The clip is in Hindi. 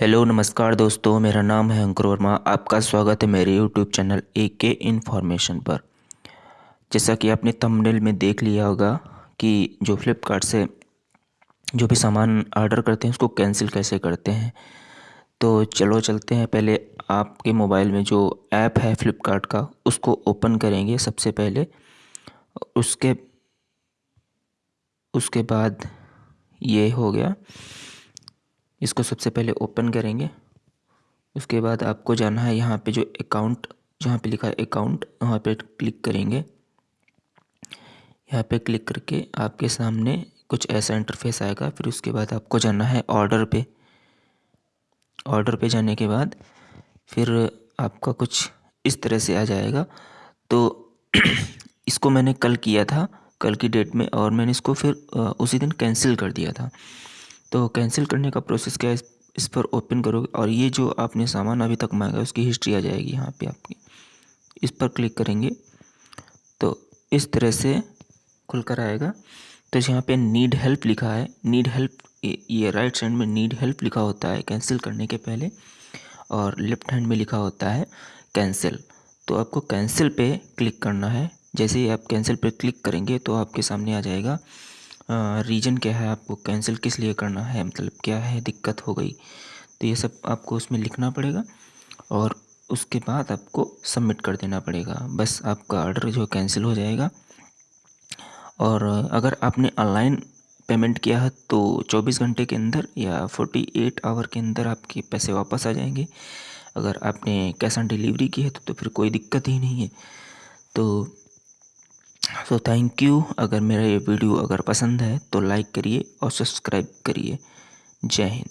हेलो, नमस्कार दोस्तों, मेरा नाम है अंकुर वर्मा। आपका स्वागत है मेरे यूट्यूब चैनल ए के इन्फॉर्मेशन पर। जैसा कि आपने थंबनेल में देख लिया होगा कि जो फ्लिपकार्ट से जो भी सामान ऑर्डर करते हैं, उसको कैंसिल कैसे करते हैं? तो चलो चलते हैं। पहले आपके मोबाइल में जो ऐप है फ्लिपकार्ट का, उसको ओपन करेंगे सबसे पहले। उसके उसके बाद ये हो गया। इसको सबसे पहले ओपन करेंगे। उसके बाद आपको जाना है यहाँ पे जो अकाउंट जहाँ पे लिखा है अकाउंट वहाँ पे क्लिक करेंगे। यहाँ पे क्लिक करके आपके सामने कुछ ऐसा इंटरफेस आएगा। फिर उसके बाद आपको जाना है ऑर्डर पे। ऑर्डर पे जाने के बाद फिर आपका कुछ इस तरह से आ जाएगा। तो इसको मैंने कल किया था, कल की डेट में, और मैंने इसको फिर उसी दिन कैंसिल कर दिया था। तो कैंसिल करने का प्रोसेस क्या है? इस पर ओपन करोगे और ये जो आपने सामान अभी तक मांगा उसकी हिस्ट्री आ जाएगी यहाँ पे आपकी। इस पर क्लिक करेंगे। तो इस तरह से खुलकर आएगा। तो यहाँ पे नीड हेल्प लिखा है। नीड हेल्प ये राइट साइड में नीड हेल्प लिखा होता है कैंसिल करने के पहले और लेफ़्ट हैंड में लिखा होता है कैंसिल तो आपको कैंसिल पे क्लिक करना है। जैसे ही आप कैंसिल पे क्लिक करेंगे तो आपके सामने आ जाएगा। रीज़न क्या है? आपको कैंसिल किस लिए करना है? मतलब क्या है दिक्कत हो गई? तो ये सब आपको उसमें लिखना पड़ेगा और उसके बाद आपको सबमिट कर देना पड़ेगा। बस आपका ऑर्डर जो कैंसिल हो जाएगा। और अगर आपने ऑनलाइन पेमेंट किया है तो 24 घंटे के अंदर या 48 आवर के अंदर आपके पैसे वापस आ जाएँगे। अगर आपने कैश ऑन डिलीवरी की है तो, तो फिर कोई दिक्कत ही नहीं है। तो सो थैंक यू अगर मेरा ये वीडियो अगर पसंद है तो लाइक करिए और सब्सक्राइब करिए। जय हिंद।